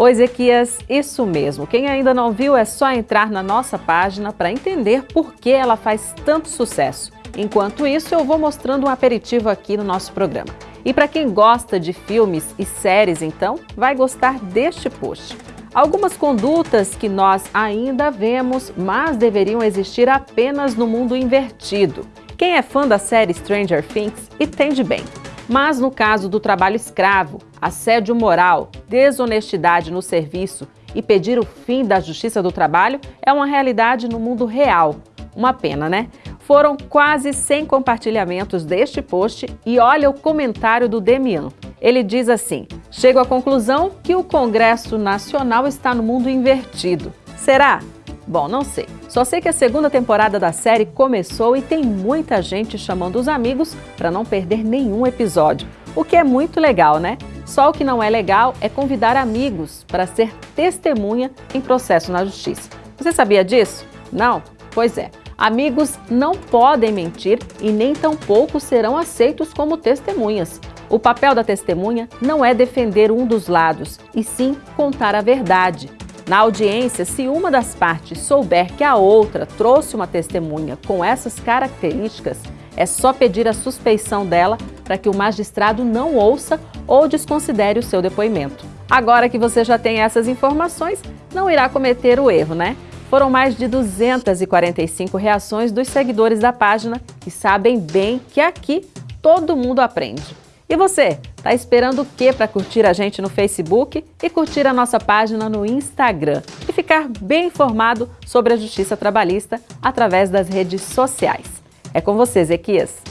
Oi, Ezequias, isso mesmo. Quem ainda não viu é só entrar na nossa página para entender por que ela faz tanto sucesso. Enquanto isso, eu vou mostrando um aperitivo aqui no nosso programa. E para quem gosta de filmes e séries, então, vai gostar deste post. Algumas condutas que nós ainda vemos, mas deveriam existir apenas no mundo invertido. Quem é fã da série Stranger Things entende bem. Mas no caso do trabalho escravo, assédio moral, desonestidade no serviço e pedir o fim da justiça do trabalho é uma realidade no mundo real. Uma pena, né? Foram quase 100 compartilhamentos deste post e olha o comentário do Demian. Ele diz assim, chego à conclusão que o Congresso Nacional está no mundo invertido. Será? Bom, não sei. Só sei que a segunda temporada da série começou e tem muita gente chamando os amigos para não perder nenhum episódio. O que é muito legal, né? Só o que não é legal é convidar amigos para ser testemunha em processo na justiça. Você sabia disso? Não? Pois é. Amigos não podem mentir e nem tampouco serão aceitos como testemunhas. O papel da testemunha não é defender um dos lados, e sim contar a verdade. Na audiência, se uma das partes souber que a outra trouxe uma testemunha com essas características, é só pedir a suspeição dela para que o magistrado não ouça ou desconsidere o seu depoimento. Agora que você já tem essas informações, não irá cometer o erro, né? Foram mais de 245 reações dos seguidores da página que sabem bem que aqui todo mundo aprende. E você, tá esperando o que para curtir a gente no Facebook e curtir a nossa página no Instagram e ficar bem informado sobre a justiça trabalhista através das redes sociais? É com você, Zequias.